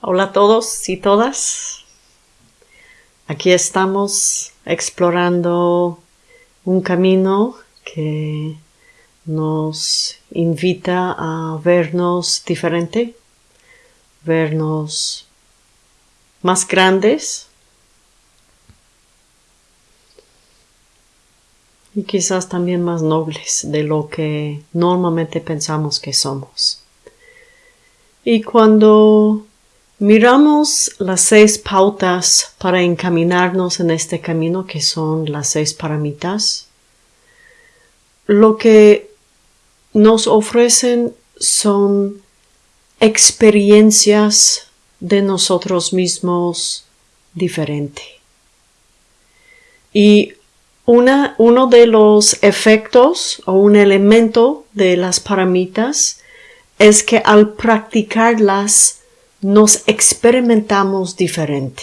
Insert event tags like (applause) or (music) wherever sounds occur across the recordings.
Hola a todos y todas. Aquí estamos explorando un camino que nos invita a vernos diferente, vernos más grandes y quizás también más nobles de lo que normalmente pensamos que somos. Y cuando Miramos las seis pautas para encaminarnos en este camino que son las seis paramitas. Lo que nos ofrecen son experiencias de nosotros mismos diferente. Y una, uno de los efectos o un elemento de las paramitas es que al practicarlas nos experimentamos diferente.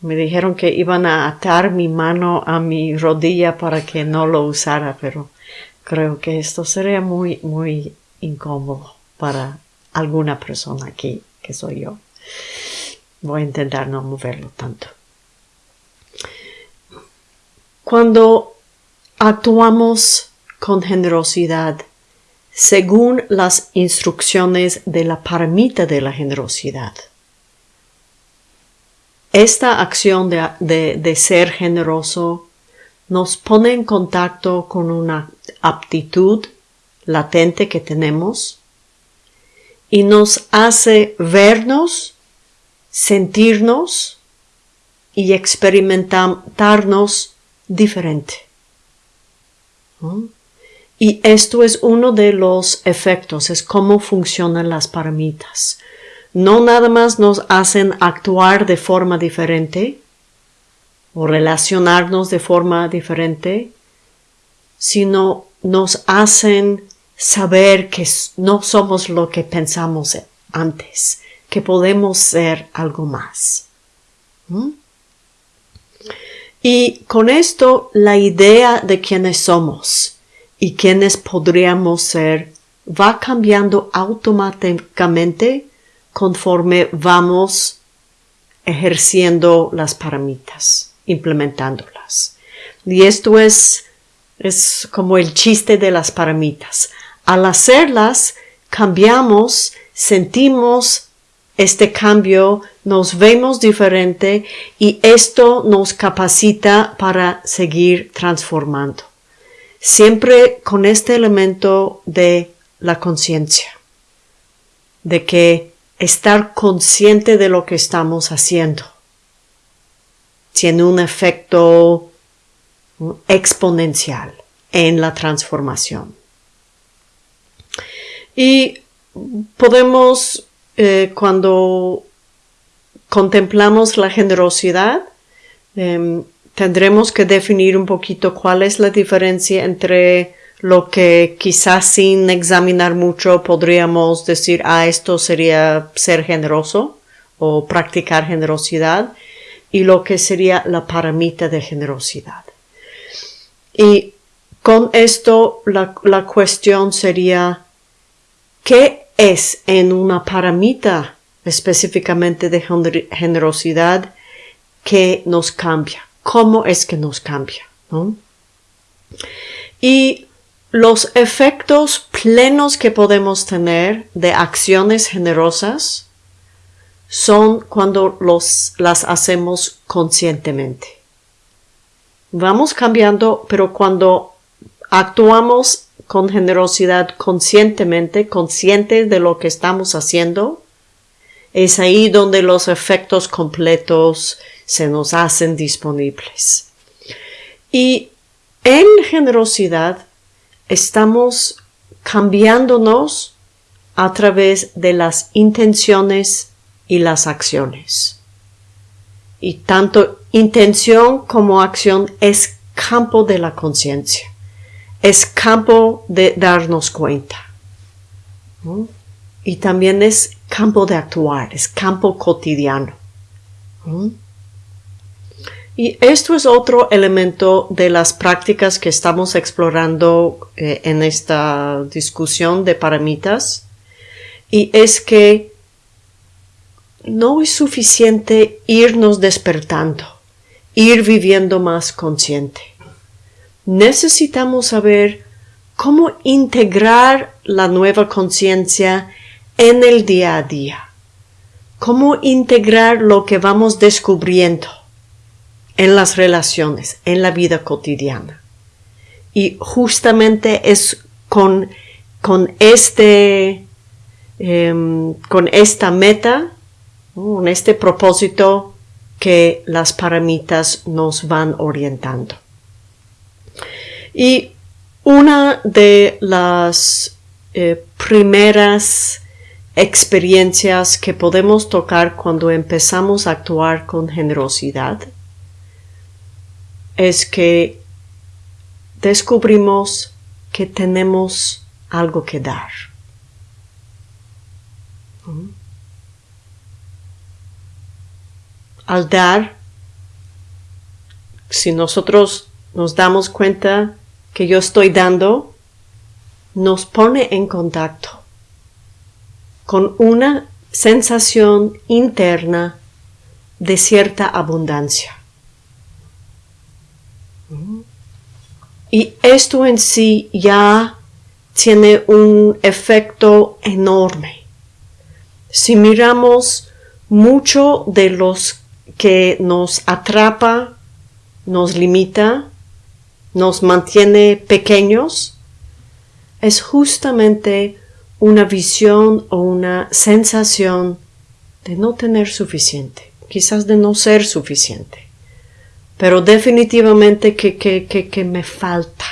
Me dijeron que iban a atar mi mano a mi rodilla para que no lo usara, pero creo que esto sería muy, muy incómodo para alguna persona aquí, que soy yo. Voy a intentar no moverlo tanto. Cuando actuamos con generosidad, según las instrucciones de la paramita de la generosidad. Esta acción de, ser generoso nos pone en contacto con una aptitud latente que tenemos y nos hace vernos, sentirnos y experimentarnos diferente. Y esto es uno de los efectos, es cómo funcionan las paramitas. No nada más nos hacen actuar de forma diferente o relacionarnos de forma diferente, sino nos hacen saber que no somos lo que pensamos antes, que podemos ser algo más. ¿Mm? Y con esto la idea de quiénes somos y quienes podríamos ser va cambiando automáticamente conforme vamos ejerciendo las paramitas, implementándolas. Y esto es, es como el chiste de las paramitas. Al hacerlas, cambiamos, sentimos este cambio, nos vemos diferente y esto nos capacita para seguir transformando siempre con este elemento de la conciencia, de que estar consciente de lo que estamos haciendo tiene un efecto exponencial en la transformación. Y podemos, eh, cuando contemplamos la generosidad, em, tendremos que definir un poquito cuál es la diferencia entre lo que quizás sin examinar mucho podríamos decir, ah, esto sería ser generoso o practicar generosidad y lo que sería la paramita de generosidad. Y con esto la, la cuestión sería, ¿qué es en una paramita específicamente de generosidad que nos cambia? Cómo es que nos cambia. Y los efectos plenos que podemos tener de acciones generosas son cuando los, las hacemos conscientemente. Vamos cambiando, pero cuando actuamos con generosidad conscientemente, conscientes de lo que estamos haciendo, es ahí donde los efectos completos se nos hacen disponibles. Y en generosidad estamos cambiándonos a través de las intenciones y las acciones. Y tanto intención como acción es campo de la conciencia, es campo de darnos cuenta. Y también es campo de actuar, es campo cotidiano. Y esto es otro elemento de las prácticas que estamos explorando eh, en esta discusión de paramitas. Y es que no es suficiente irnos despertando, ir viviendo más consciente. Necesitamos saber cómo integrar la nueva conciencia en el día a día, cómo integrar lo que vamos descubriendo en las relaciones, en la vida cotidiana. Y justamente es con, con este, em, con esta meta, con este propósito que las paramitas nos van orientando. Y una de las eh, primeras experiencias que podemos tocar cuando empezamos a actuar con generosidad es que descubrimos que tenemos algo que dar. Al dar, si nosotros nos damos cuenta que yo estoy dando, nos pone en contacto con una sensación interna de cierta abundancia. Y esto en sí ya tiene un efecto enorme. Si miramos mucho de los que nos atrapa, nos limita, nos mantiene pequeños, es justamente una visión o una sensación de no tener suficiente, quizás de no ser suficiente pero definitivamente que, que, que, que me falta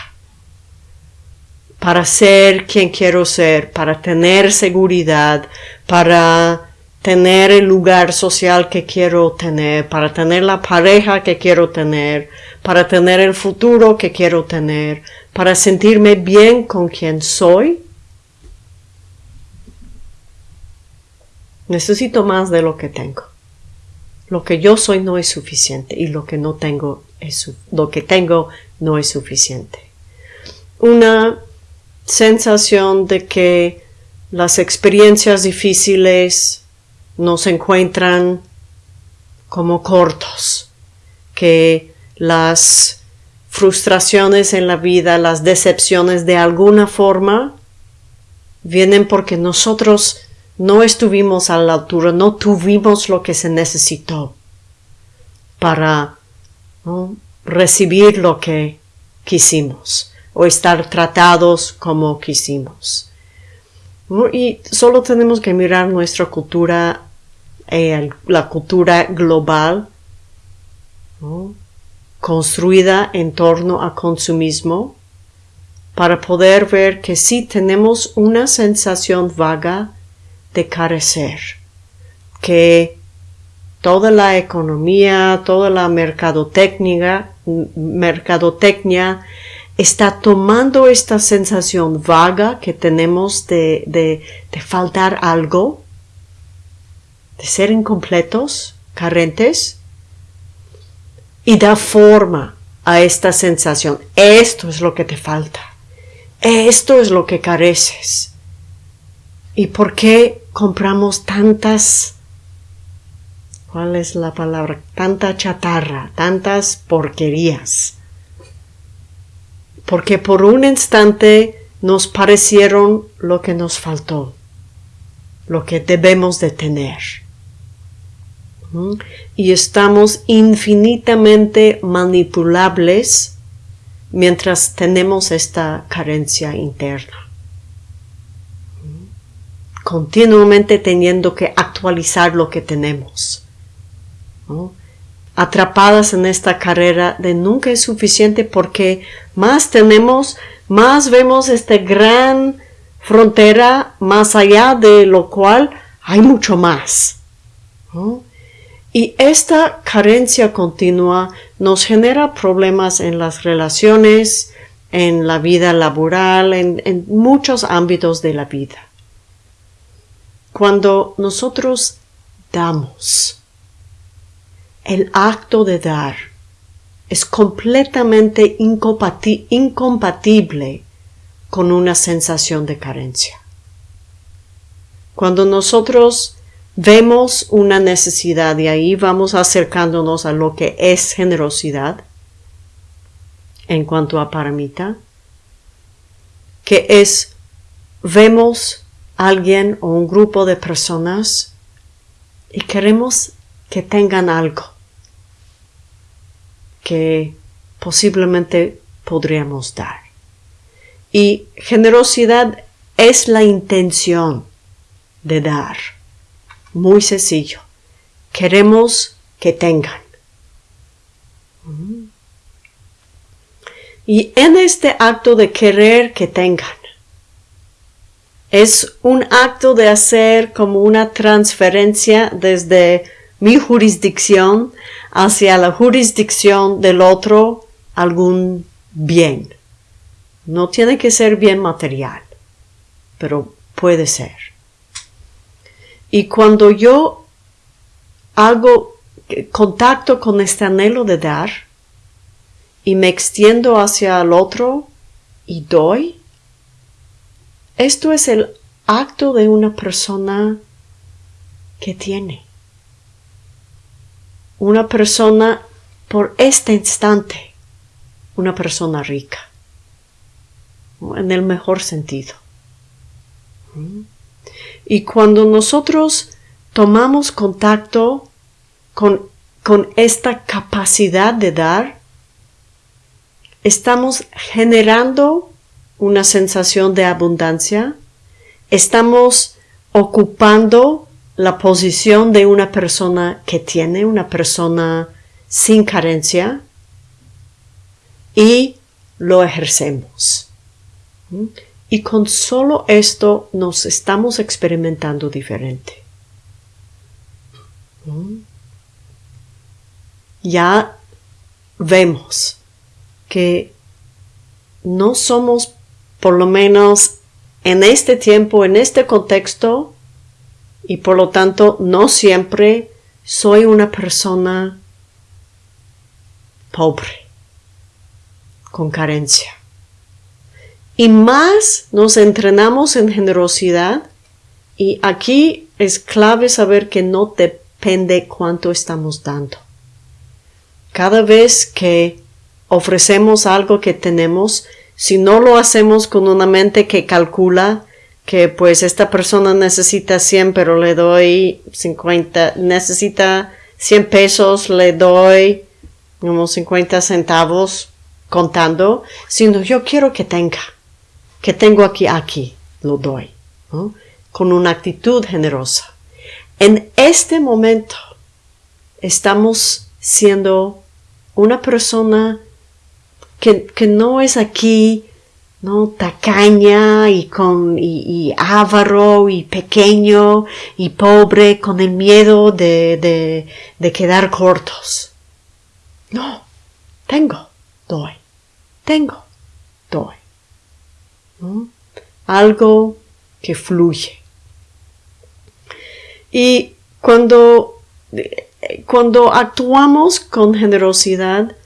para ser quien quiero ser, para tener seguridad, para tener el lugar social que quiero tener, para tener la pareja que quiero tener, para tener el futuro que quiero tener, para sentirme bien con quien soy. Necesito más de lo que tengo. Lo que yo soy no es suficiente y lo que no tengo es lo que tengo no es suficiente. Una sensación de que las experiencias difíciles nos encuentran como cortos, que las frustraciones en la vida, las decepciones de alguna forma vienen porque nosotros no estuvimos a la altura, no tuvimos lo que se necesitó para recibir lo que quisimos o estar tratados como quisimos. Y solo tenemos que mirar nuestra cultura, eh, la cultura global, construida en torno a consumismo, para poder ver que sí tenemos una sensación vaga de carecer, que toda la economía, toda la mercadotecnia, está tomando esta sensación vaga que tenemos de, de, de faltar algo, de ser incompletos, carentes, y da forma a esta sensación. Esto es lo que te falta. Esto es lo que careces. ¿Y por qué compramos tantas, cuál es la palabra? Tanta chatarra, tantas porquerías. Porque por un instante nos parecieron lo que nos faltó, lo que debemos de tener. Y estamos infinitamente manipulables mientras tenemos esta carencia interna continuamente teniendo que actualizar lo que tenemos. Atrapadas en esta carrera de nunca es suficiente porque más tenemos, más vemos esta gran frontera más allá de lo cual hay mucho más. Y esta carencia continua nos genera problemas en las relaciones, en la vida laboral, en muchos ámbitos de la vida. Cuando nosotros damos, el acto de dar es completamente incompatible con una sensación de carencia. Cuando nosotros vemos una necesidad y ahí vamos acercándonos a lo que es generosidad en cuanto a paramita, que es vemos alguien o un grupo de personas y queremos que tengan algo que posiblemente podríamos dar. Y generosidad es la intención de dar. Muy sencillo. Queremos que tengan. Y en este acto de querer que tengan, es un acto de hacer como una transferencia desde mi jurisdicción hacia la jurisdicción del otro algún bien. No tiene que ser bien material, pero puede ser. Y cuando yo hago contacto con este anhelo de dar y me extiendo hacia el otro y doy, esto es el acto de una persona que tiene. Una persona por este instante, una persona rica, en el mejor sentido. Y cuando nosotros tomamos contacto con, con esta capacidad de dar, estamos generando una sensación de abundancia, estamos ocupando la posición de una persona que tiene, una persona sin carencia, y lo ejercemos. Y con solo esto nos estamos experimentando diferente. Ya vemos que no somos por lo menos en este tiempo, en este contexto, y por lo tanto no siempre soy una persona pobre, con carencia. Y más nos entrenamos en generosidad, y aquí es clave saber que no depende cuánto estamos dando. Cada vez que ofrecemos algo que tenemos, si no lo hacemos con una mente que calcula que pues esta persona necesita 100 pero le doy 50, necesita 100 pesos, le doy unos 50 centavos contando, sino yo quiero que tenga, que tengo aquí, aquí, lo doy, con una actitud generosa. En este momento estamos siendo una persona que, no es aquí, ¿no? Tacaña y con, y, avaro y pequeño y pobre con el miedo de, de, de quedar cortos. No, tengo, doy, tengo, doy. Algo que fluye. Y cuando, cuando actuamos con generosidad,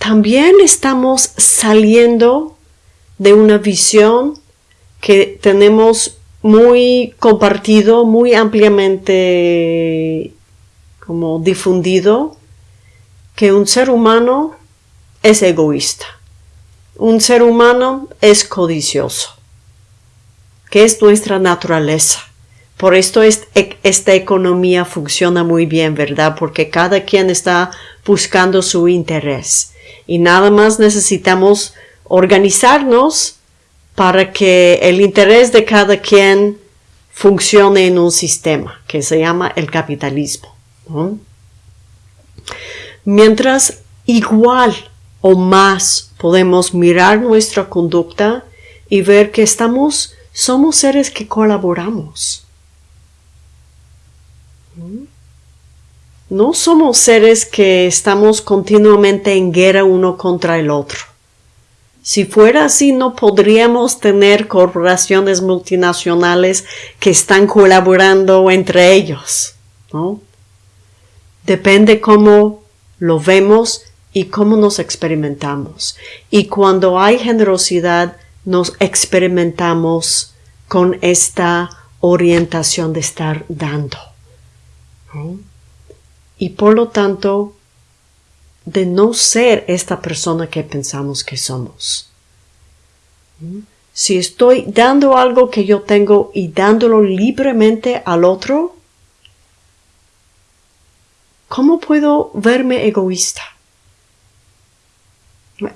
también estamos saliendo de una visión que tenemos muy compartido, muy ampliamente como difundido, que un ser humano es egoísta. Un ser humano es codicioso, que es nuestra naturaleza. Por esto esta economía funciona muy bien, ¿verdad? Porque cada quien está buscando su interés y nada más necesitamos organizarnos para que el interés de cada quien funcione en un sistema que se llama el capitalismo. Mientras igual o más podemos mirar nuestra conducta y ver que estamos, somos seres que colaboramos. No somos seres que estamos continuamente en guerra uno contra el otro. Si fuera así, no podríamos tener corporaciones multinacionales que están colaborando entre ellos. ¿no? Depende cómo lo vemos y cómo nos experimentamos. Y cuando hay generosidad, nos experimentamos con esta orientación de estar dando Y por lo tanto, de no ser esta persona que pensamos que somos. Si estoy dando algo que yo tengo y dándolo libremente al otro, ¿cómo puedo verme egoísta?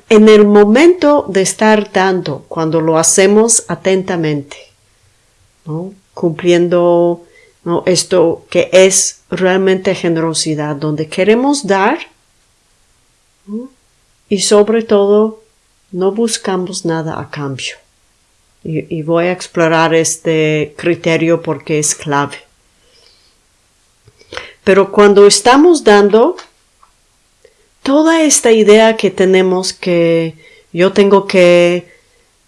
En el momento de estar dando, cuando lo hacemos atentamente, cumpliendo esto que es realmente generosidad, donde queremos dar y sobre todo no buscamos nada a cambio. Y, voy a explorar este criterio porque es clave. Pero cuando estamos dando, toda esta idea que tenemos que yo tengo que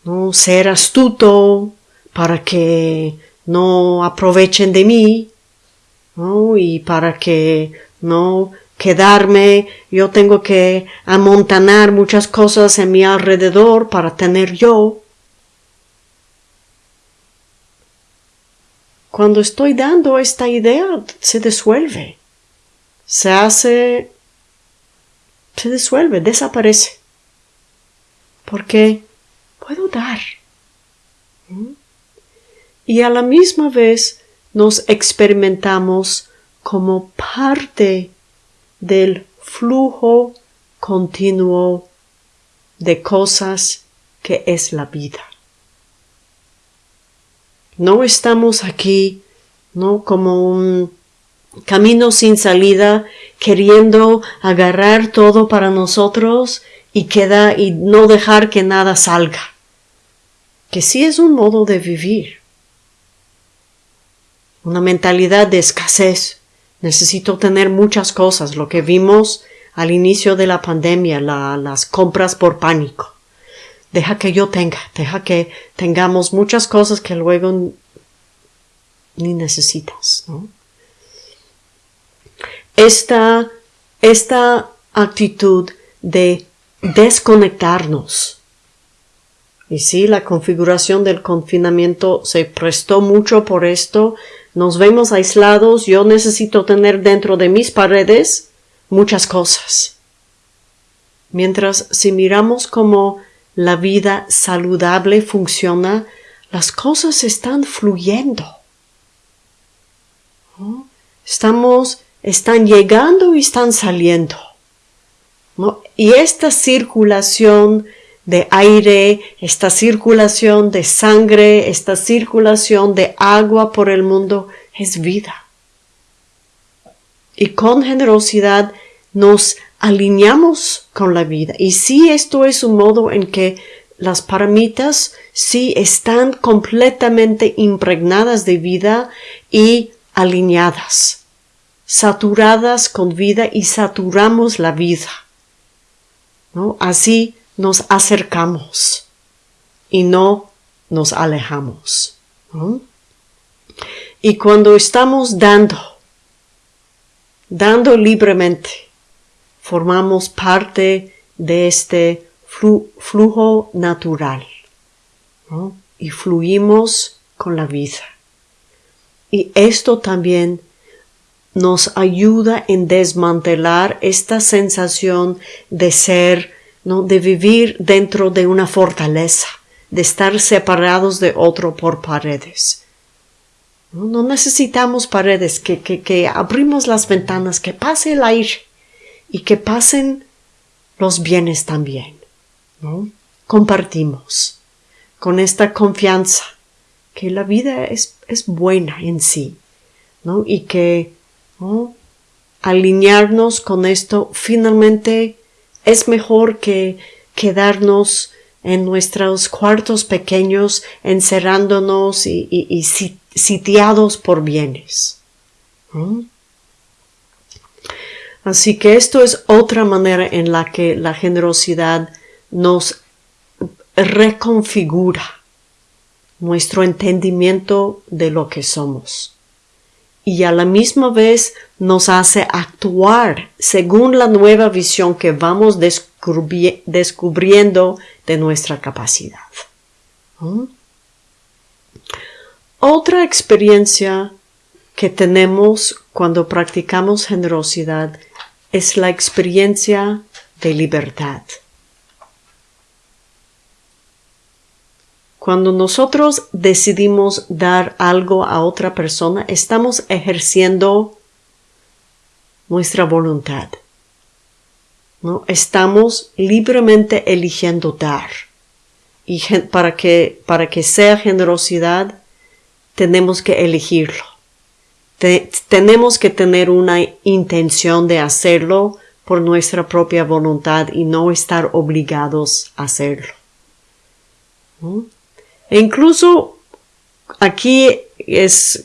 ¿no? ser astuto para que no aprovechen de mí y para que no quedarme, yo tengo que amontanar muchas cosas en mi alrededor para tener yo. Cuando estoy dando esta idea, se disuelve, se hace, se disuelve, desaparece. Porque puedo dar. Y a la misma vez nos experimentamos como parte del flujo continuo de cosas que es la vida. No estamos aquí, ¿no? Como un camino sin salida, queriendo agarrar todo para nosotros y queda y no dejar que nada salga. Que sí es un modo de vivir. Una mentalidad de escasez, Necesito tener muchas cosas, lo que vimos al inicio de la pandemia, las compras por pánico. Deja que yo tenga, deja que tengamos muchas cosas que luego ni necesitas, Esta, esta actitud de desconectarnos. Y sí, la configuración del confinamiento se prestó mucho por esto, nos vemos aislados, yo necesito tener dentro de mis paredes muchas cosas. Mientras si miramos cómo la vida saludable funciona, las cosas están fluyendo. Estamos, están llegando y están saliendo. Y esta circulación de aire, esta circulación de sangre, esta circulación de agua por el mundo es vida. Y con generosidad nos alineamos con la vida. Y si esto es un modo en que las paramitas sí están completamente impregnadas de vida y alineadas, saturadas con vida y saturamos la vida. ¿no? Así nos acercamos y no nos alejamos. Y cuando estamos dando, dando libremente, formamos parte de este flujo natural y fluimos con la vida. Y esto también nos ayuda en desmantelar esta sensación de ser ¿no? de vivir dentro de una fortaleza, de estar separados de otro por paredes. No, necesitamos paredes, que, que, abrimos las ventanas, que pase el aire y que pasen los bienes también. ¿no? Compartimos con esta confianza que la vida es, es buena en sí ¿no? y que alinearnos con esto finalmente es mejor que quedarnos en nuestros cuartos pequeños encerrándonos y, sitiados por bienes. Así que esto es otra manera en la que la generosidad nos reconfigura nuestro entendimiento de lo que somos y a la misma vez nos hace actuar según la nueva visión que vamos descubriendo de nuestra capacidad. Otra experiencia que tenemos cuando practicamos generosidad es la experiencia de libertad. Cuando nosotros decidimos dar algo a otra persona, estamos ejerciendo nuestra voluntad. ¿no? Estamos libremente eligiendo dar. Y para que, para que sea generosidad, tenemos que elegirlo. tenemos que tener una intención de hacerlo por nuestra propia voluntad y no estar obligados a hacerlo. E incluso aquí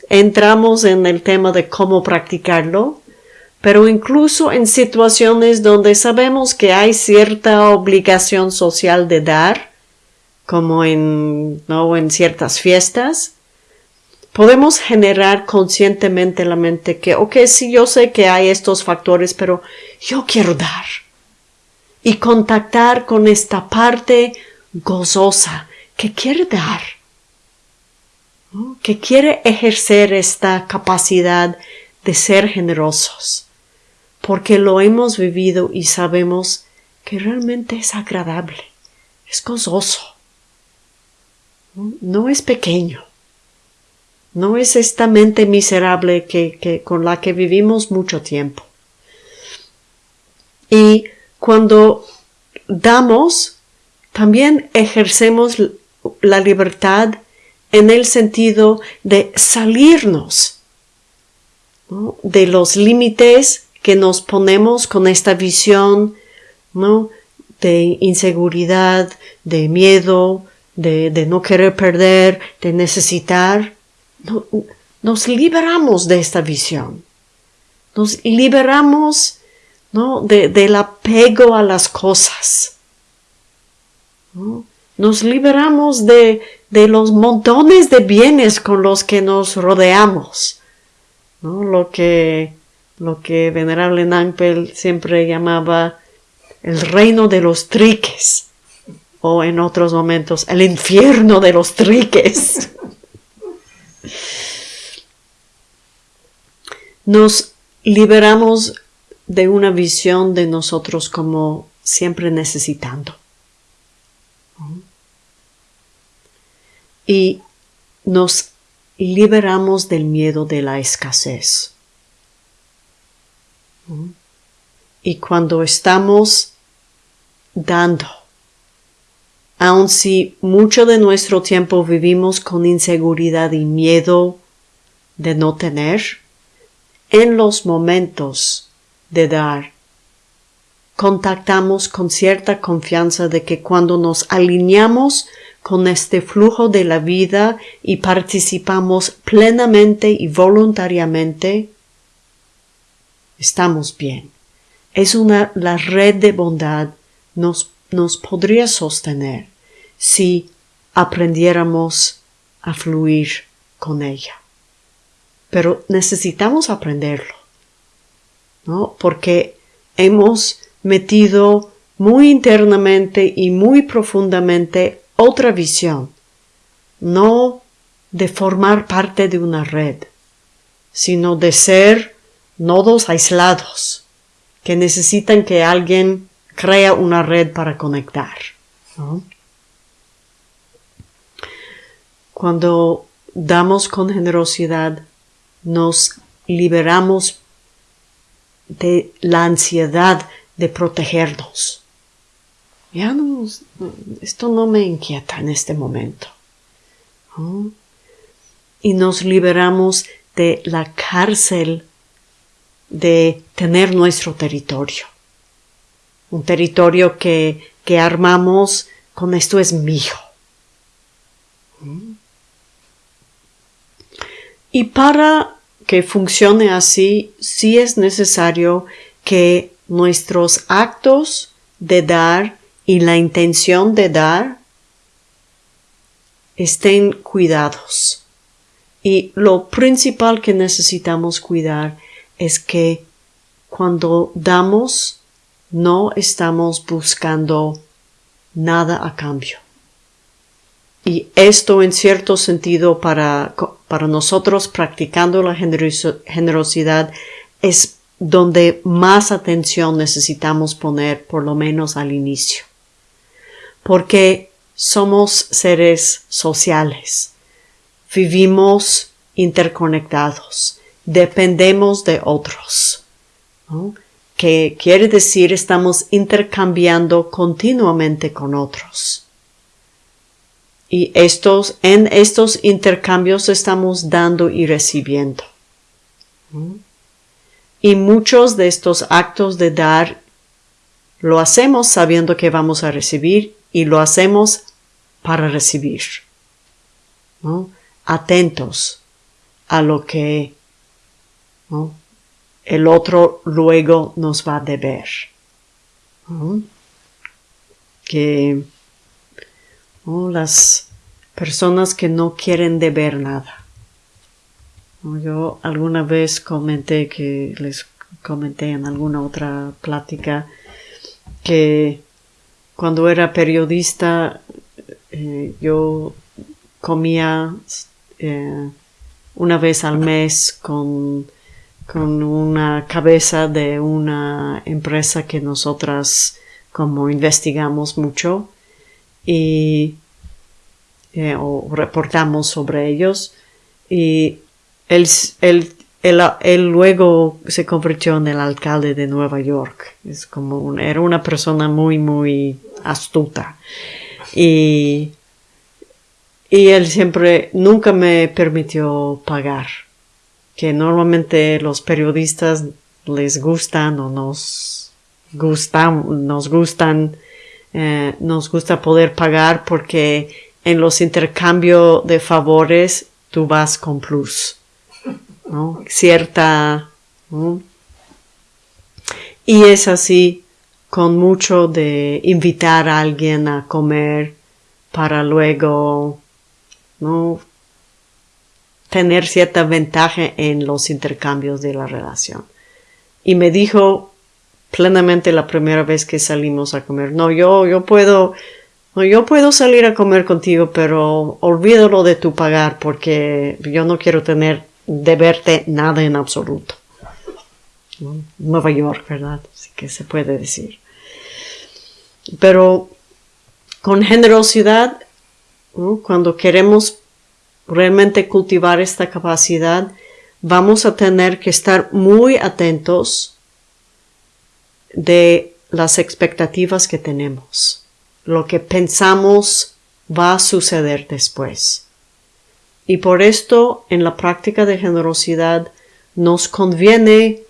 entramos en el tema de cómo practicarlo, pero incluso en situaciones donde sabemos que hay cierta obligación social de dar, como en, ¿no? en ciertas fiestas, podemos generar conscientemente la mente que, ok, sí, yo sé que hay estos factores, pero yo quiero dar. Y contactar con esta parte gozosa que quiere dar, que quiere ejercer esta capacidad de ser generosos, porque lo hemos vivido y sabemos que realmente es agradable, es gozoso, no es pequeño. No es esta mente miserable que, con la que vivimos mucho tiempo. Y cuando damos, también ejercemos la libertad en el sentido de salirnos de los límites que nos ponemos con esta visión ¿no? de inseguridad, de miedo, de, de no querer perder, de necesitar nos liberamos de esta visión. Nos liberamos ¿no? del apego a las cosas. Nos liberamos de, de, los montones de bienes con los que nos rodeamos. ¿no? Lo, que, lo que Venerable Nampel siempre llamaba el reino de los triques o en otros momentos el infierno de los triques. (laughs) Nos liberamos de una visión de nosotros como siempre necesitando. Y nos liberamos del miedo de la escasez. Y cuando estamos dando, aun si mucho de nuestro tiempo vivimos con inseguridad y miedo de no tener, en los momentos de dar, contactamos con cierta confianza de que cuando nos alineamos con este flujo de la vida y participamos plenamente y voluntariamente, estamos bien. Es una, la red de bondad nos, nos podría sostener si aprendiéramos a fluir con ella. Pero necesitamos aprenderlo, ¿no? Porque hemos metido muy internamente y muy profundamente otra visión, no de formar parte de una red, sino de ser nodos aislados que necesitan que alguien crea una red para conectar. Cuando damos con generosidad, nos liberamos de la ansiedad de protegernos. Ya no, esto no me inquieta en este momento. Y nos liberamos de la cárcel de tener nuestro territorio. Un territorio que, que armamos con esto es mío. Y para que funcione así, sí es necesario que nuestros actos de dar y la intención de dar estén cuidados. Y lo principal que necesitamos cuidar es que cuando damos no estamos buscando nada a cambio. Y esto en cierto sentido para, para nosotros practicando la generosidad es donde más atención necesitamos poner por lo menos al inicio. Porque somos seres sociales. Vivimos interconectados. Dependemos de otros. Que quiere decir estamos intercambiando continuamente con otros. Y estos, en estos intercambios estamos dando y recibiendo. Y muchos de estos actos de dar lo hacemos sabiendo que vamos a recibir y lo hacemos para recibir. Atentos a lo que el otro luego nos va a deber. Que las personas que no quieren deber nada. Yo alguna vez comenté que les comenté en alguna otra plática que cuando era periodista eh, yo comía eh, una vez al mes con, con una cabeza de una empresa que nosotras como investigamos mucho y eh, o reportamos sobre ellos y él, él, él, luego se convirtió en el alcalde de Nueva York. Es como era una persona muy, muy astuta. Y, y él siempre, nunca me permitió pagar. Que normalmente los periodistas les gustan o nos gustan, nos gustan, eh, nos gusta poder pagar porque en los intercambios de favores tú vas con plus. Cierta. Y es así con mucho de invitar a alguien a comer para luego ¿no? Tener cierta ventaja en los intercambios de la relación. Y me dijo plenamente la primera vez que salimos a comer, no, yo, yo puedo, yo puedo salir a comer contigo, pero olvídalo de tu pagar porque yo no quiero tener de verte nada en absoluto. Nueva York, ¿verdad? Así que se puede decir. Pero con generosidad, cuando queremos realmente cultivar esta capacidad, vamos a tener que estar muy atentos de las expectativas que tenemos lo que pensamos va a suceder después. Y por esto, en la práctica de generosidad, nos conviene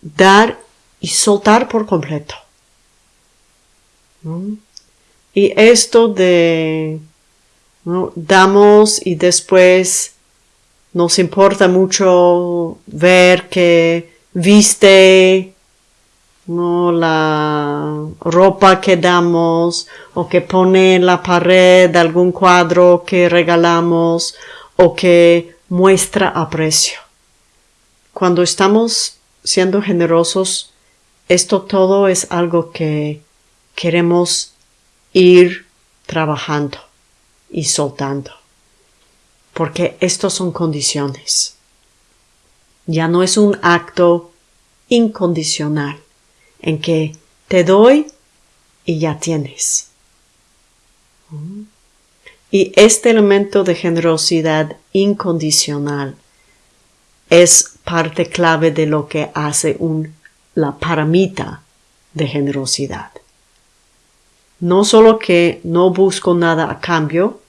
dar y soltar por completo. Y esto de damos y después nos importa mucho ver que viste no la ropa que damos o que pone en la pared algún cuadro que regalamos o que muestra aprecio. Cuando estamos siendo generosos, esto todo es algo que queremos ir trabajando y soltando. Porque estos son condiciones. Ya no es un acto incondicional en que te doy y ya tienes. Y este elemento de generosidad incondicional es parte clave de lo que hace un, la paramita de generosidad. No solo que no busco nada a cambio,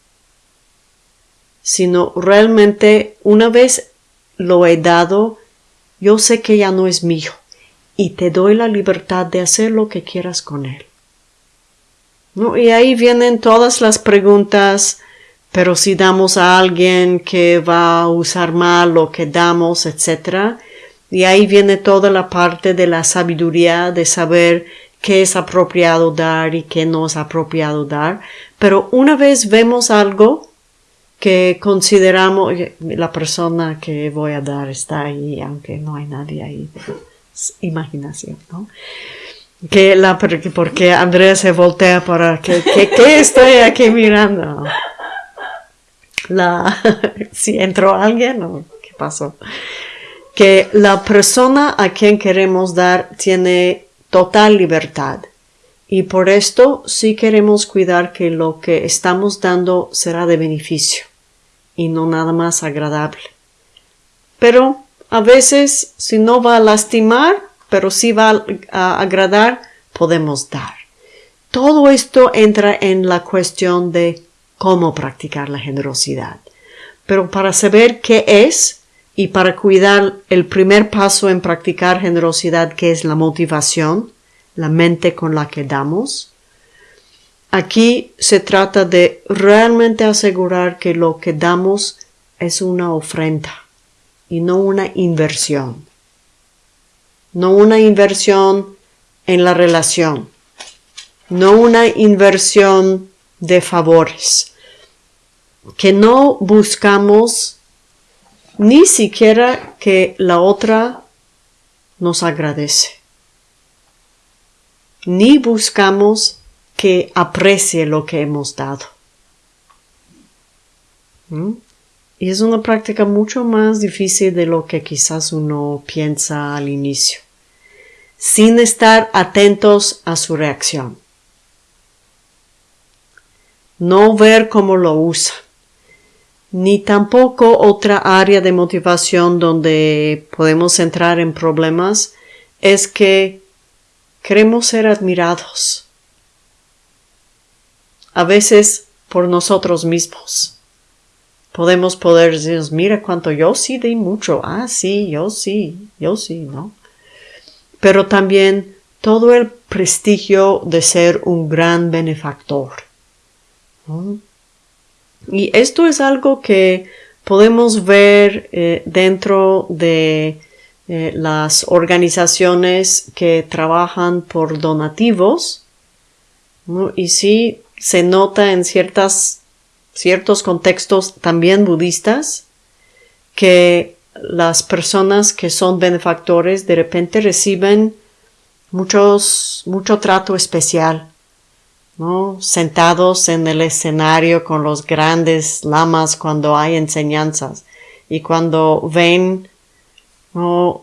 sino realmente una vez lo he dado, yo sé que ya no es mío y te doy la libertad de hacer lo que quieras con él. Y ahí vienen todas las preguntas, pero si damos a alguien que va a usar mal lo que damos, etc. Y ahí viene toda la parte de la sabiduría de saber qué es apropiado dar y qué no es apropiado dar. Pero una vez vemos algo que consideramos, la persona que voy a dar está ahí, aunque no hay nadie ahí imaginación, ¿no? Que la, porque Andrea se voltea para que, que, estoy aquí mirando. la, (laughs) si entró alguien o qué pasó, que la persona a quien queremos dar tiene total libertad. Y por esto sí queremos cuidar que lo que estamos dando será de beneficio y no nada más agradable. Pero a veces, si no va a lastimar, pero sí va a agradar, podemos dar. Todo esto entra en la cuestión de cómo practicar la generosidad. Pero para saber qué es y para cuidar el primer paso en practicar generosidad, que es la motivación, la mente con la que damos, aquí se trata de realmente asegurar que lo que damos es una ofrenda y no una inversión. No una inversión en la relación, no una inversión de favores, que no buscamos ni siquiera que la otra nos agradece, ni buscamos que aprecie lo que hemos dado. ¿Mm? Y es una práctica mucho más difícil de lo que quizás uno piensa al inicio, sin estar atentos a su reacción. No ver cómo lo usa, ni tampoco otra área de motivación donde podemos entrar en problemas es que queremos ser admirados. A veces por nosotros mismos podemos poder decir, mira cuánto yo sí di mucho, ah, sí, yo sí, yo sí, ¿no? Pero también todo el prestigio de ser un gran benefactor. Y esto es algo que podemos ver eh, dentro de eh, las organizaciones que trabajan por donativos. Y sí se nota en ciertas ciertos contextos también budistas que las personas que son benefactores de repente reciben muchos, mucho trato especial, ¿no? Sentados en el escenario con los grandes lamas cuando hay enseñanzas y cuando ven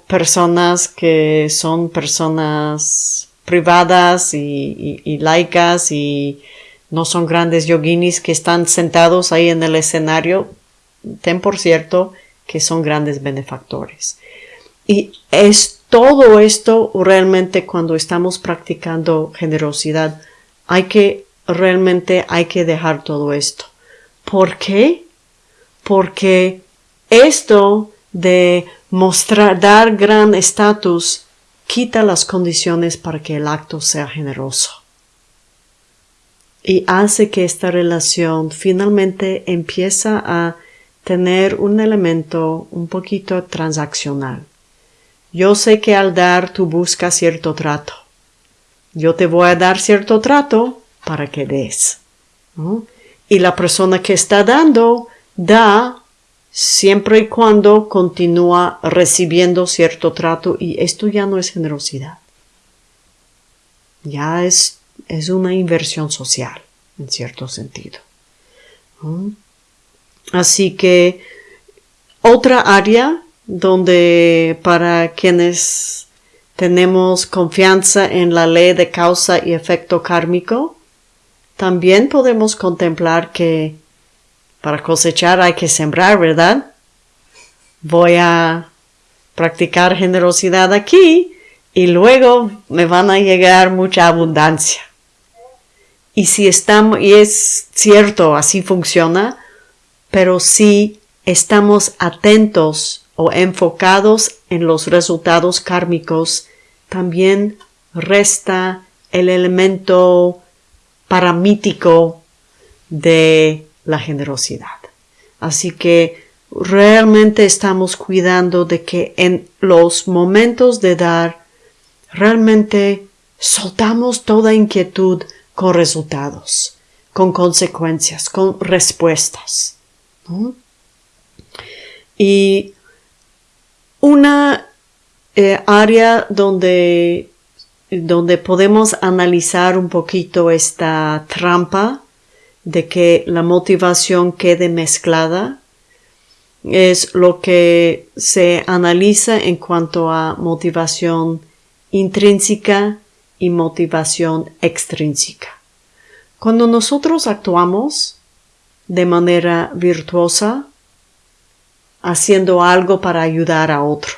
personas que son personas privadas y, y laicas y no son grandes yoginis que están sentados ahí en el escenario, ten por cierto que son grandes benefactores. Y es todo esto realmente cuando estamos practicando generosidad, hay que realmente hay que dejar todo esto. ¿Por qué? Porque esto de mostrar, dar gran estatus, quita las condiciones para que el acto sea generoso y hace que esta relación finalmente empieza a tener un elemento un poquito transaccional. Yo sé que al dar tú buscas cierto trato. Yo te voy a dar cierto trato para que des. Y la persona que está dando da siempre y cuando continúa recibiendo cierto trato y esto ya no es generosidad. Ya es es una inversión social, en cierto sentido. Así que otra área donde para quienes tenemos confianza en la ley de causa y efecto kármico, también podemos contemplar que para cosechar hay que sembrar, ¿verdad? Voy a practicar generosidad aquí y luego me van a llegar mucha abundancia. Y si estamos, y es cierto, así funciona, pero si estamos atentos o enfocados en los resultados kármicos, también resta el elemento paramítico de la generosidad. Así que realmente estamos cuidando de que en los momentos de dar realmente soltamos toda inquietud con resultados, con consecuencias, con respuestas. Y una eh, área donde, donde podemos analizar un poquito esta trampa de que la motivación quede mezclada es lo que se analiza en cuanto a motivación intrínseca y motivación extrínseca. Cuando nosotros actuamos de manera virtuosa, haciendo algo para ayudar a otro,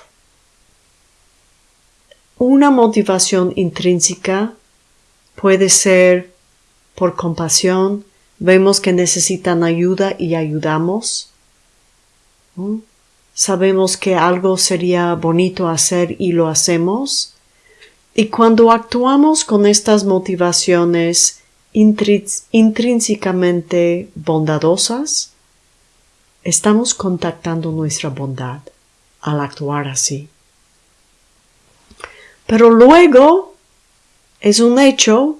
una motivación intrínseca puede ser por compasión, vemos que necesitan ayuda y ayudamos. Sabemos que algo sería bonito hacer y lo hacemos. Y cuando actuamos con estas motivaciones intrínsecamente bondadosas, estamos contactando nuestra bondad al actuar así. Pero luego es un hecho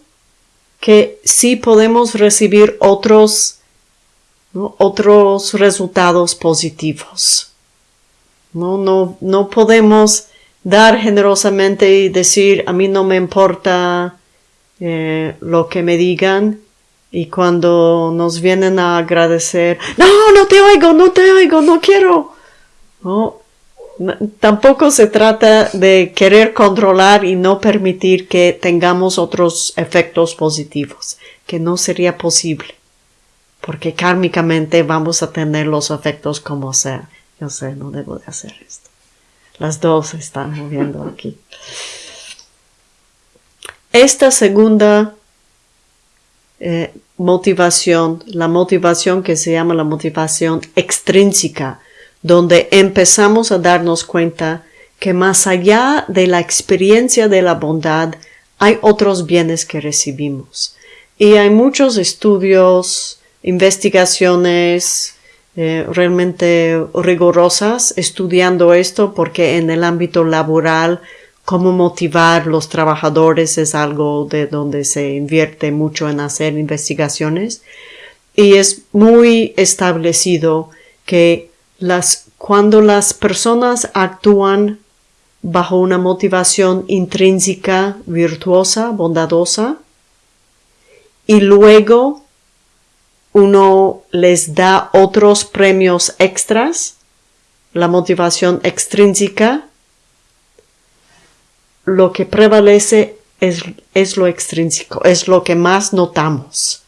que sí podemos recibir otros, otros resultados positivos. ¿no? No, no podemos dar generosamente y decir a mí no me importa eh, lo que me digan y cuando nos vienen a agradecer no no te oigo no te oigo no quiero. Tampoco se trata de querer controlar y no permitir que tengamos otros efectos positivos, que no sería posible, porque kármicamente vamos a tener los efectos como sea. Yo sé, no debo de hacer esto. Las dos están moviendo aquí. Esta segunda eh, motivación, la motivación que se llama la motivación extrínseca, donde empezamos a darnos cuenta que más allá de la experiencia de la bondad hay otros bienes que recibimos. Y hay muchos estudios, investigaciones eh, realmente rigurosas estudiando esto porque en el ámbito laboral cómo motivar los trabajadores es algo de donde se invierte mucho en hacer investigaciones y es muy establecido que las, cuando las personas actúan bajo una motivación intrínseca, virtuosa, bondadosa, y luego uno les da otros premios extras, la motivación extrínseca, lo que prevalece es, es, lo extrínseco, es lo que más notamos.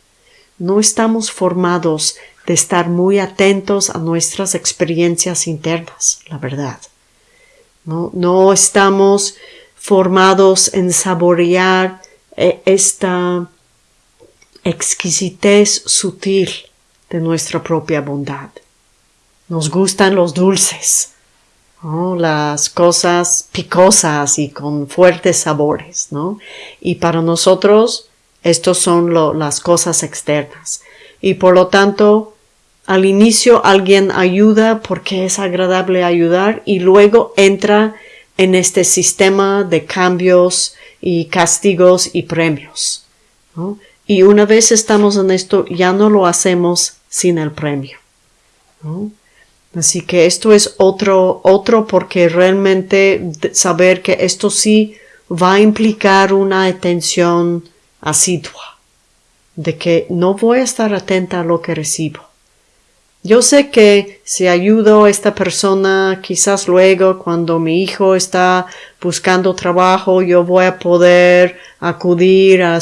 No estamos formados de estar muy atentos a nuestras experiencias internas, la verdad. No, no estamos formados en saborear eh, esta exquisitez sutil de nuestra propia bondad. Nos gustan los dulces, las cosas picosas y con fuertes sabores, ¿no? Y para nosotros, estos son las cosas externas. Y por lo tanto, al inicio alguien ayuda porque es agradable ayudar y luego entra en este sistema de cambios y castigos y premios. Y una vez estamos en esto, ya no lo hacemos sin el premio. Así que esto es otro, otro porque realmente saber que esto sí va a implicar una atención asidua, de que no voy a estar atenta a lo que recibo yo sé que si ayudo a esta persona, quizás luego cuando mi hijo está buscando trabajo, yo voy a poder acudir a...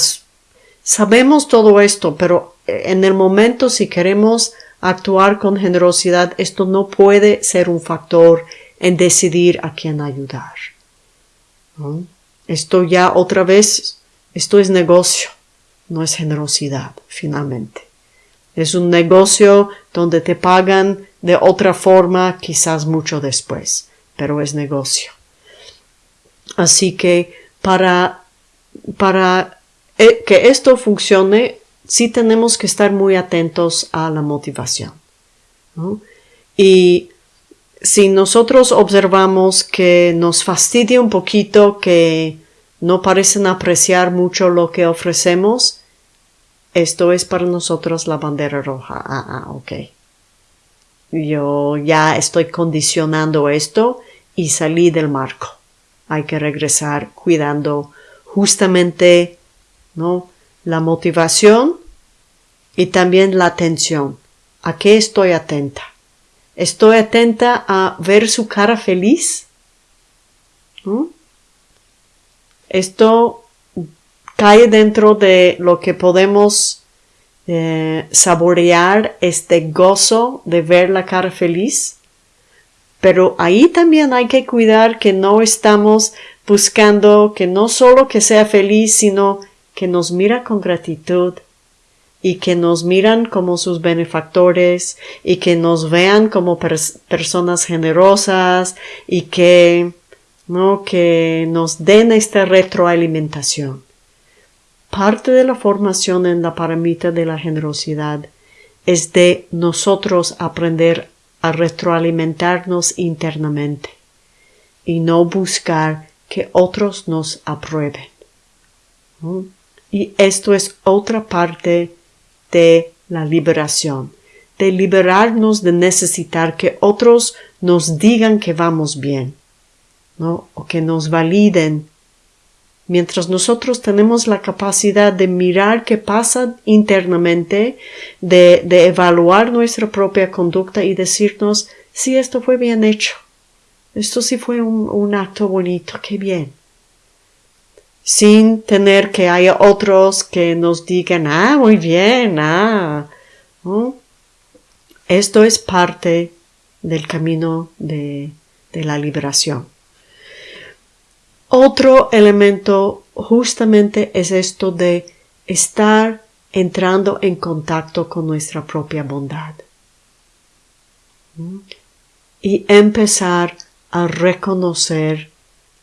Sabemos todo esto, pero en el momento si queremos actuar con generosidad, esto no puede ser un factor en decidir a quién ayudar. Esto ya otra vez, esto es negocio, no es generosidad, finalmente. Es un negocio donde te pagan de otra forma quizás mucho después, pero es negocio. Así que para, para eh, que esto funcione, sí tenemos que estar muy atentos a la motivación. Y si nosotros observamos que nos fastidia un poquito, que no parecen apreciar mucho lo que ofrecemos, esto es para nosotros la bandera roja. Ah, ah, ok. Yo ya estoy condicionando esto y salí del marco. Hay que regresar cuidando justamente, ¿no? La motivación y también la atención. ¿A qué estoy atenta? ¿Estoy atenta a ver su cara feliz? Esto cae dentro de lo que podemos eh, saborear este gozo de ver la cara feliz. Pero ahí también hay que cuidar que no estamos buscando que no solo que sea feliz, sino que nos mira con gratitud y que nos miran como sus benefactores y que nos vean como personas generosas y que no que nos den esta retroalimentación. Parte de la formación en la paramita de la generosidad es de nosotros aprender a retroalimentarnos internamente y no buscar que otros nos aprueben. Y esto es otra parte de la liberación, de liberarnos de necesitar que otros nos digan que vamos bien, o que nos validen Mientras nosotros tenemos la capacidad de mirar qué pasa internamente, de, evaluar nuestra propia conducta y decirnos si esto fue bien hecho. Esto sí fue un, acto bonito, qué bien. Sin tener que haya otros que nos digan, ah, muy bien, ah. Esto es parte del camino de la liberación. Otro elemento justamente es esto de estar entrando en contacto con nuestra propia bondad. Y empezar a reconocer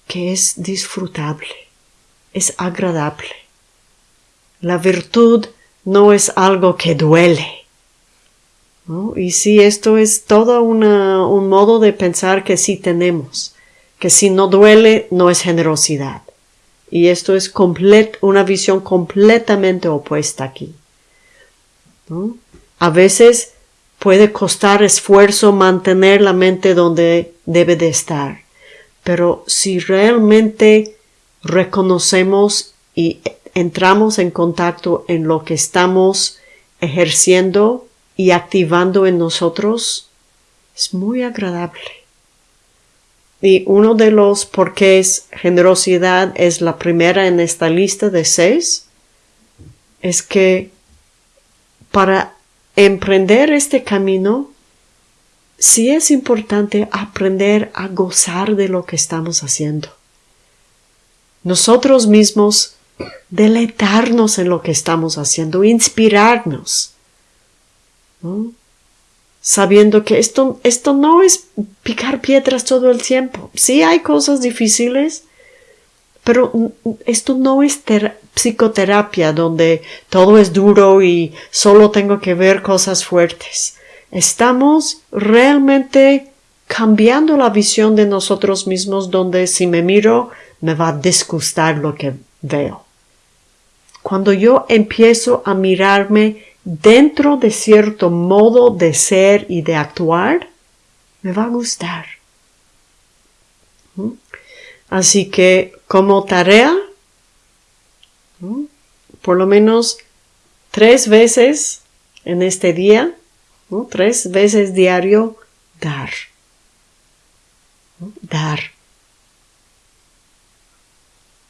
que es disfrutable, es agradable. La virtud no es algo que duele. Y si esto es todo un modo de pensar que sí tenemos que si no duele no es generosidad. Y esto es una visión completamente opuesta aquí. A veces puede costar esfuerzo mantener la mente donde debe de estar, pero si realmente reconocemos y entramos en contacto en lo que estamos ejerciendo y activando en nosotros, es muy agradable. Y uno de los porqués generosidad es la primera en esta lista de seis, es que para emprender este camino, sí es importante aprender a gozar de lo que estamos haciendo. Nosotros mismos deleitarnos en lo que estamos haciendo, inspirarnos sabiendo que esto, esto no es picar piedras todo el tiempo. Sí hay cosas difíciles, pero esto no es psicoterapia donde todo es duro y solo tengo que ver cosas fuertes. Estamos realmente cambiando la visión de nosotros mismos donde si me miro me va a disgustar lo que veo. Cuando yo empiezo a mirarme dentro de cierto modo de ser y de actuar, me va a gustar. ¿Mm? Así que como tarea, ¿Mm? por lo menos tres veces en este día, tres veces diario, dar. Dar.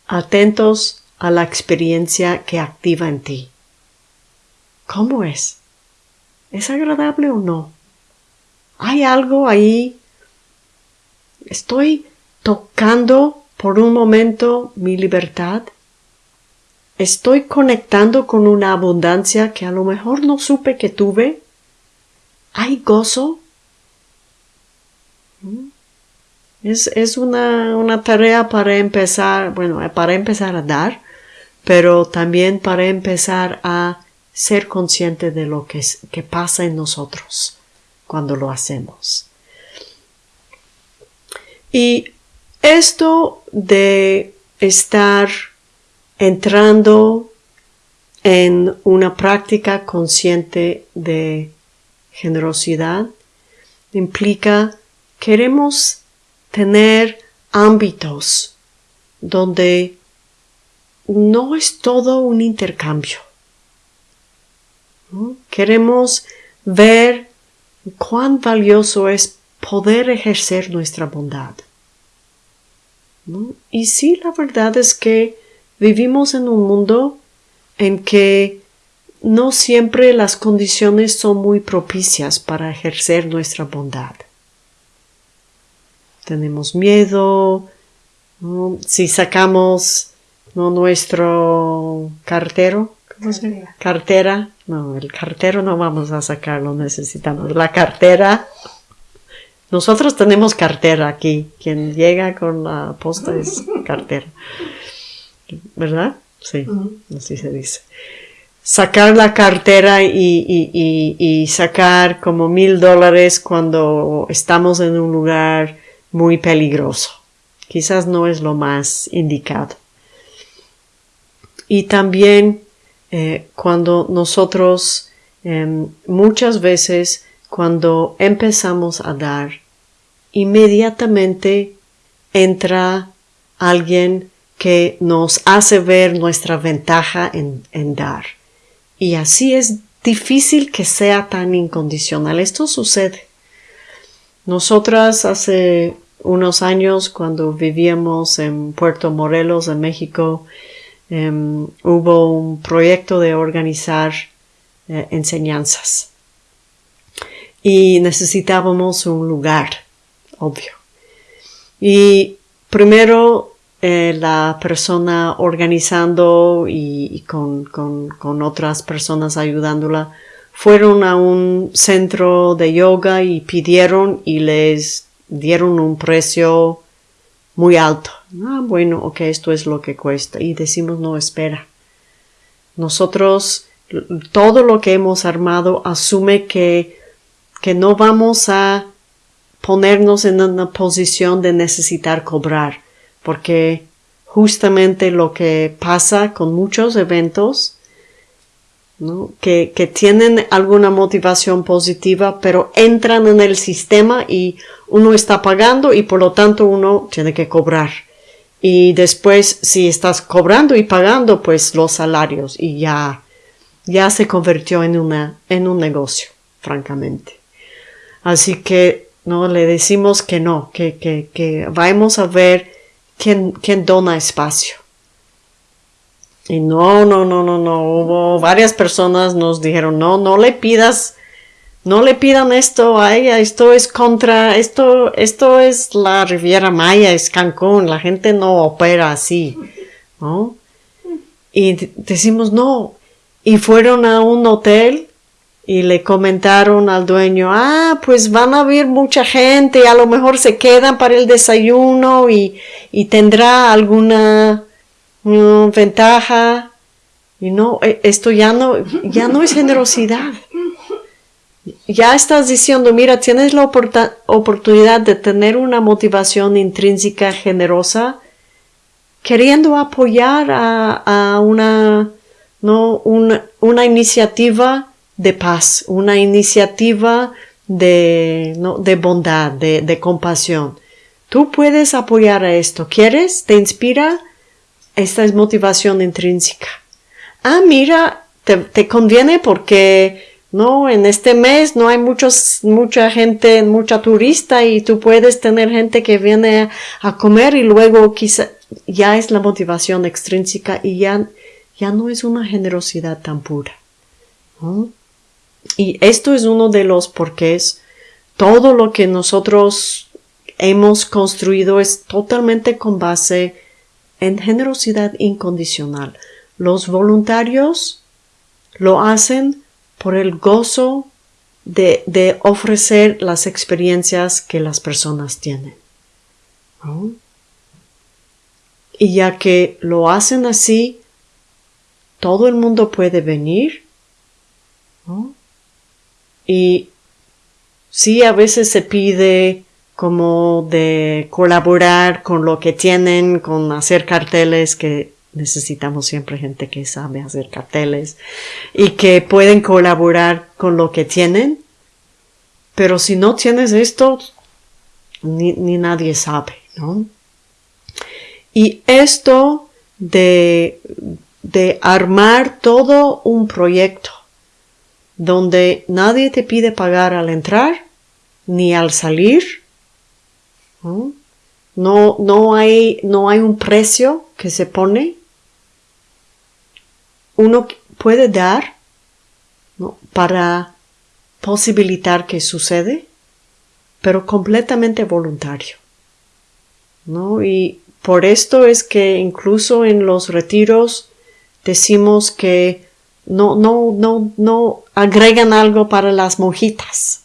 Atentos a la experiencia que activa en ti. ¿Cómo es? ¿Es agradable o no? ¿Hay algo ahí? ¿Estoy tocando por un momento mi libertad? ¿Estoy conectando con una abundancia que a lo mejor no supe que tuve? ¿Hay gozo? ¿Mm? Es, es una, una, tarea para empezar, bueno, para empezar a dar, pero también para empezar a ser consciente de lo que, que pasa en nosotros cuando lo hacemos. Y esto de estar entrando en una práctica consciente de generosidad implica queremos tener ámbitos donde no es todo un intercambio Queremos ver cuán valioso es poder ejercer nuestra bondad. Y sí, la verdad es que vivimos en un mundo en que no siempre las condiciones son muy propicias para ejercer nuestra bondad. Tenemos miedo, si sacamos nuestro cartero, cartera. cartera, no, el cartero no vamos a sacarlo, necesitamos la cartera. Nosotros tenemos cartera aquí. Quien llega con la posta es (laughs) cartera. ¿Verdad? Sí, así se dice. Sacar la cartera y, sacar como mil dólares cuando estamos en un lugar muy peligroso. Quizás no es lo más indicado. Y también eh, cuando nosotros em, muchas veces cuando empezamos a dar, inmediatamente entra alguien que nos hace ver nuestra ventaja en, en, dar. Y así es difícil que sea tan incondicional. Esto sucede. Nosotras hace unos años, cuando vivíamos en Puerto Morelos, en México, Em, hubo un proyecto de organizar eh, enseñanzas y necesitábamos un lugar, obvio. Y primero eh, la persona organizando y, con, con, otras personas ayudándola fueron a un centro de yoga y pidieron y les dieron un precio muy alto. Ah, bueno, ok, esto es lo que cuesta. Y decimos, no, espera. Nosotros, todo lo que hemos armado asume que, que no vamos a ponernos en una posición de necesitar cobrar, porque justamente lo que pasa con muchos eventos que, que, tienen alguna motivación positiva, pero entran en el sistema y uno está pagando y por lo tanto uno tiene que cobrar. Y después, si estás cobrando y pagando, pues los salarios y ya, ya se convirtió en una, en un negocio, francamente. Así que, no, le decimos que no, que, que, que vamos a ver quién, quién dona espacio. Y no, no, no, no, no. Hubo varias personas nos dijeron, no, no le pidas, no le pidan esto a ella, esto es contra, esto, esto es la Riviera Maya, es Cancún, la gente no opera así, ¿no? Y decimos, no. Y fueron a un hotel y le comentaron al dueño, ah, pues van a haber mucha gente, a lo mejor se quedan para el desayuno y, y tendrá alguna ventaja. Y no, e, esto ya no, ya no es generosidad. Ya estás diciendo, mira, tienes la oportunidad de tener una motivación intrínseca generosa, queriendo apoyar a, una, no, una, una, iniciativa de paz, una iniciativa de, no, de bondad, de, de compasión. Tú puedes apoyar a esto. ¿Quieres? ¿Te inspira? Esta es motivación intrínseca. Ah, mira, te, conviene porque no, en este mes no hay muchos, mucha gente, mucha turista y tú puedes tener gente que viene a, comer y luego quizá ya es la motivación extrínseca y ya, ya no es una generosidad tan pura. Y esto es uno de los porqués. Todo lo que nosotros hemos construido es totalmente con base en generosidad incondicional. Los voluntarios lo hacen por el gozo de, ofrecer las experiencias que las personas tienen. Y ya que lo hacen así, todo el mundo puede venir. Y sí, a veces se pide como de colaborar con lo que tienen, con hacer carteles, que necesitamos siempre gente que sabe hacer carteles y que pueden colaborar con lo que tienen. Pero si no tienes esto, ni, nadie sabe, ¿no? Y esto de, de armar todo un proyecto donde nadie te pide pagar al entrar ni al salir. No, no, hay, no hay un precio que se pone. Uno puede dar para posibilitar que sucede, pero completamente voluntario. ¿no? Y por esto es que incluso en los retiros decimos que no, no, no, no agregan algo para las monjitas,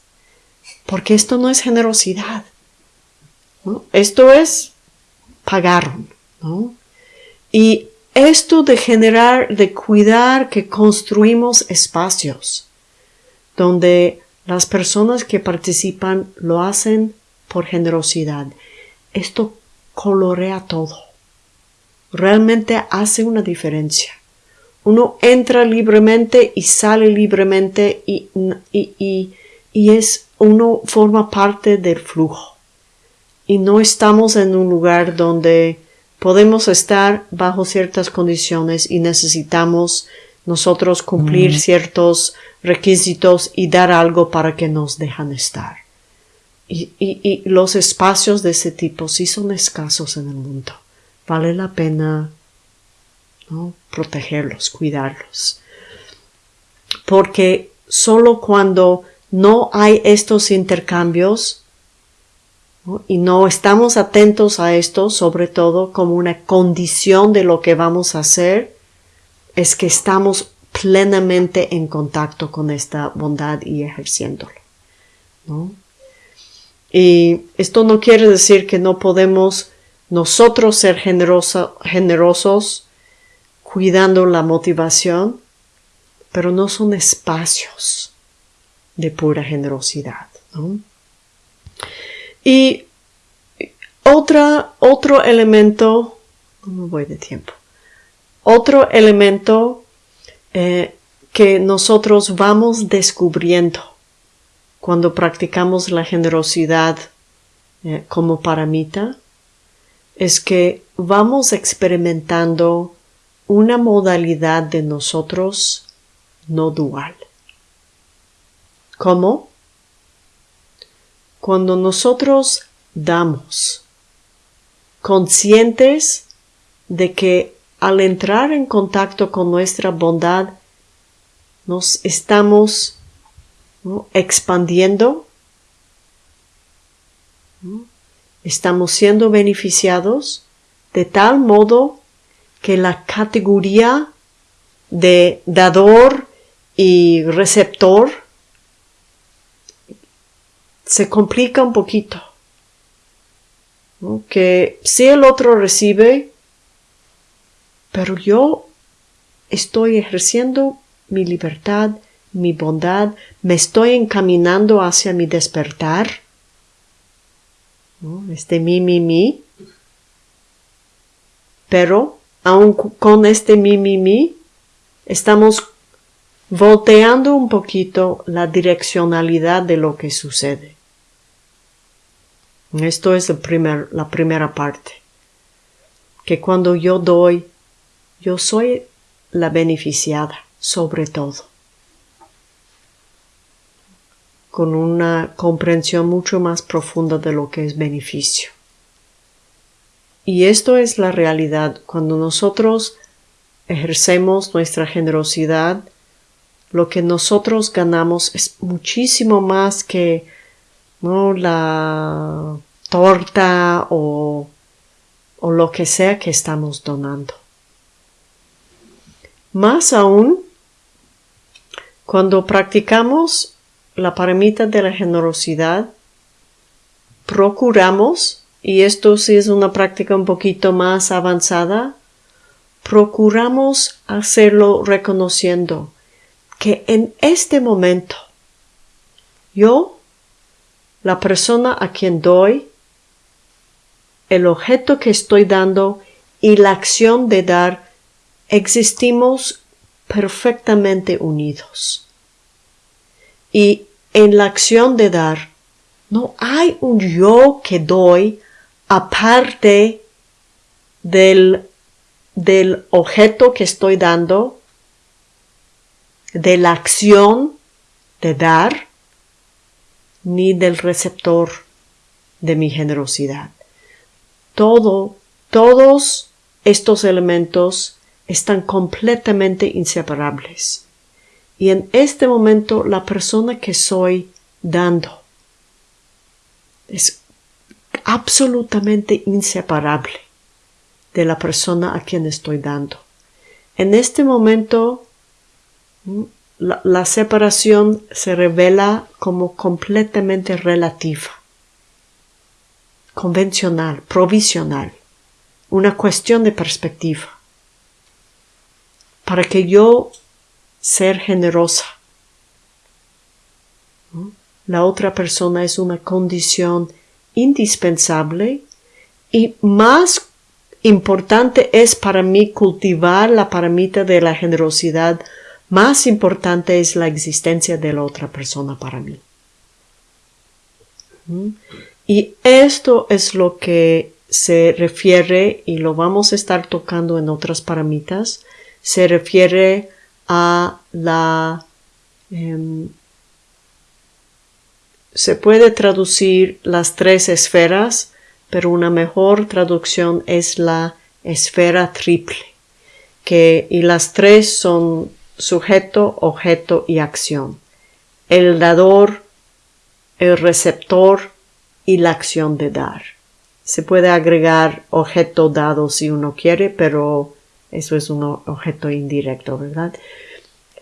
porque esto no es generosidad. Esto es pagaron. ¿no? Y esto de generar, de cuidar que construimos espacios donde las personas que participan lo hacen por generosidad. Esto colorea todo. Realmente hace una diferencia. Uno entra libremente y sale libremente y, y, y, es, uno forma parte del flujo. Y no estamos en un lugar donde podemos estar bajo ciertas condiciones y necesitamos nosotros cumplir mm. ciertos requisitos y dar algo para que nos dejan estar. Y, y, los espacios de ese tipo sí son escasos en el mundo. Vale la pena ¿no? protegerlos, cuidarlos. Porque solo cuando no hay estos intercambios y no estamos atentos a esto, sobre todo como una condición de lo que vamos a hacer, es que estamos plenamente en contacto con esta bondad y ejerciéndolo. ¿no? Y esto no quiere decir que no podemos nosotros ser generosos cuidando la motivación, pero no son espacios de pura generosidad. Y otra, otro elemento, no me voy de tiempo, otro elemento eh, que nosotros vamos descubriendo cuando practicamos la generosidad eh, como paramita es que vamos experimentando una modalidad de nosotros no dual. ¿Cómo? Cuando nosotros damos, conscientes de que al entrar en contacto con nuestra bondad, nos estamos expandiendo, estamos siendo beneficiados de tal modo que la categoría de dador y receptor se complica un poquito. Que si el otro recibe, pero yo estoy ejerciendo mi libertad mi bondad, me estoy encaminando hacia mi despertar. Este mi, mi, mi. Pero, aun con este mi, mi, mi, estamos volteando un poquito la direccionalidad de lo que sucede. Esto es primer, la primera parte. Que cuando yo doy, yo soy la beneficiada, sobre todo con una comprensión mucho más profunda de lo que es beneficio. Y esto es la realidad. Cuando nosotros ejercemos nuestra generosidad, lo que nosotros ganamos es muchísimo más que ¿no? la torta o, o lo que sea que estamos donando. Más aún, cuando practicamos la paramita de la generosidad, procuramos, y esto sí es una práctica un poquito más avanzada, procuramos hacerlo reconociendo que en este momento yo, la persona a quien doy, el objeto que estoy dando y la acción de dar, existimos perfectamente unidos. Y en la acción de dar, no hay un yo que doy aparte del, del objeto que estoy dando, de la acción de dar ni del receptor de mi generosidad. Todo, todos estos elementos están completamente inseparables. Y en este momento la persona que soy dando es absolutamente inseparable de la persona a quien estoy dando. En este momento la, separación se revela como completamente relativa, convencional, provisional, una cuestión de perspectiva. Para que yo ser generosa, la otra persona es una condición indispensable y más importante es para mí cultivar la paramita de la generosidad, más importante es la existencia de la otra persona para mí. Y esto es lo que se refiere, y lo vamos a estar tocando en otras paramitas, se refiere a la... Em, se puede traducir las tres esferas, pero una mejor traducción es la esfera triple, que, y las tres son sujeto, objeto y acción. El dador, el receptor y la acción de dar. Se puede agregar objeto dado si uno quiere, pero eso es un objeto indirecto, ¿verdad?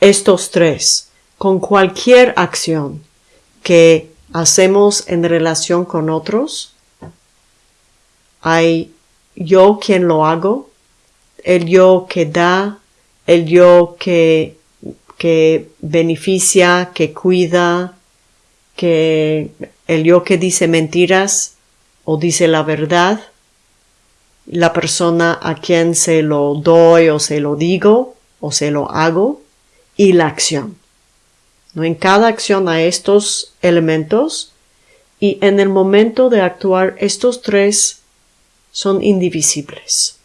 Estos tres, con cualquier acción que hacemos en relación con otros, hay yo quien lo hago, el yo que da, el yo que, que beneficia, que cuida, que el yo que dice mentiras o dice la verdad, la persona a quien se lo doy o se lo digo o se lo hago y la acción. ¿No? En cada acción hay estos elementos y en el momento de actuar estos tres son indivisibles.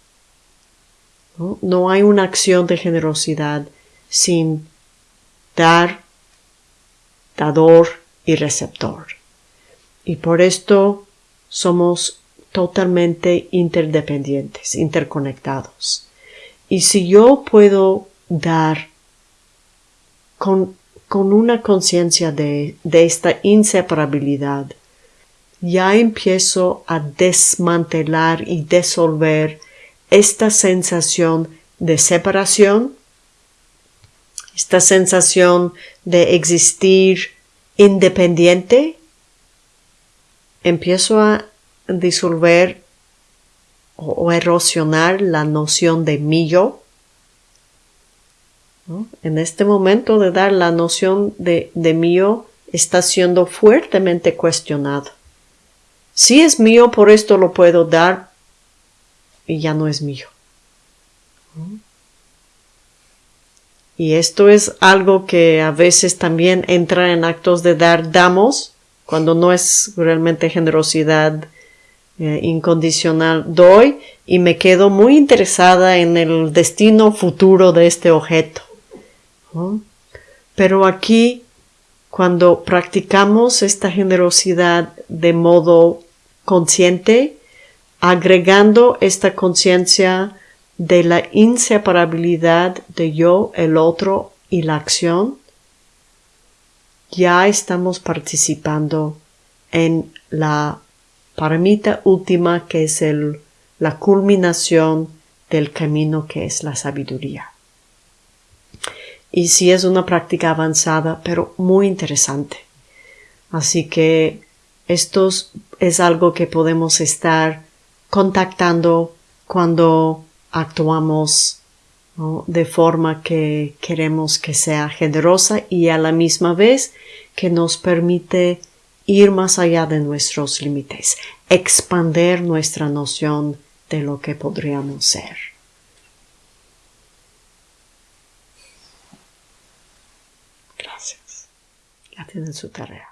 ¿No? hay una acción de generosidad sin dar, dador y receptor. Y por esto somos totalmente interdependientes, interconectados. Y si yo puedo dar con, una conciencia de esta inseparabilidad, ya empiezo a desmantelar y disolver esta sensación de separación, esta sensación de existir independiente, empiezo a disolver o, erosionar la noción de mí yo. En este momento de dar la noción de, de mío está siendo fuertemente cuestionado. Si es mío, por esto lo puedo dar y ya no es mío. Y esto es algo que a veces también entra en actos de dar damos, cuando no es realmente generosidad eh, incondicional, doy y me quedo muy interesada en el destino futuro de este objeto. Pero aquí, cuando practicamos esta generosidad de modo consciente, agregando esta conciencia de la inseparabilidad de yo, el otro y la acción, ya estamos participando en la paramita última que es la culminación del camino que es la sabiduría. Y sí es una práctica avanzada, pero muy interesante. Así que esto es algo que podemos estar contactando cuando actuamos de forma que queremos que sea generosa y a la misma vez que nos permite ir más allá de nuestros límites, expander nuestra noción de lo que podríamos ser. Gracias. Ya tienen su tarea.